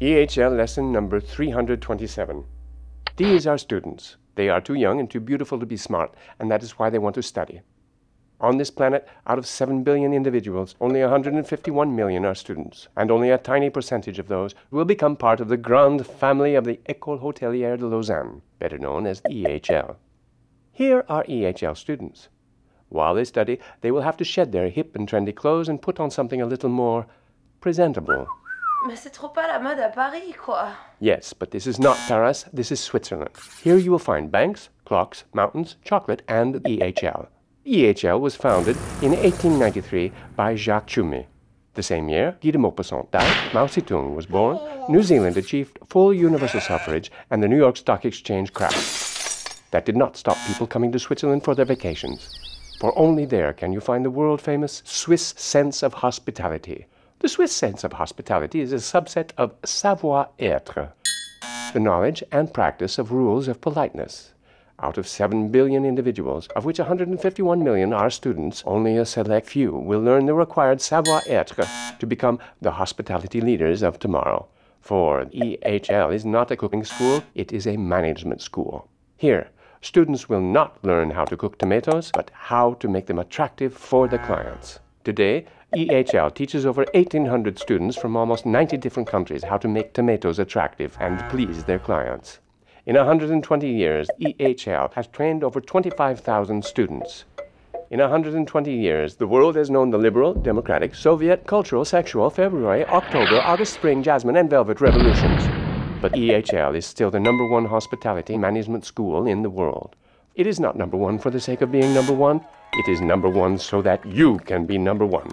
EHL lesson number 327. These are students. They are too young and too beautiful to be smart, and that is why they want to study. On this planet, out of 7 billion individuals, only 151 million are students, and only a tiny percentage of those will become part of the grand family of the École Hôtelière de Lausanne, better known as EHL. Here are EHL students. While they study, they will have to shed their hip and trendy clothes and put on something a little more presentable. Mais c'est trop pas la mode à Paris, quoi. Yes, but this is not Paris, this is Switzerland. Here you will find banks, clocks, mountains, chocolate, and the EHL. EHL was founded in 1893 by Jacques Tschumi. The same year, Guy de Maupassant died, Mao Zedong was born, New Zealand achieved full universal suffrage, and the New York Stock Exchange crashed. That did not stop people coming to Switzerland for their vacations. For only there can you find the world famous Swiss sense of hospitality. The Swiss sense of hospitality is a subset of savoir-être, the knowledge and practice of rules of politeness. Out of 7 billion individuals, of which 151 million are students, only a select few will learn the required savoir-être to become the hospitality leaders of tomorrow. For EHL is not a cooking school, it is a management school. Here, students will not learn how to cook tomatoes, but how to make them attractive for the clients. Today, EHL teaches over 1,800 students from almost 90 different countries how to make tomatoes attractive and please their clients. In 120 years, EHL has trained over 25,000 students. In 120 years, the world has known the liberal, democratic, Soviet, cultural, sexual, February, October, August, spring, jasmine, and velvet revolutions. But EHL is still the number one hospitality management school in the world. It is not number one for the sake of being number one. It is number one so that you can be number one.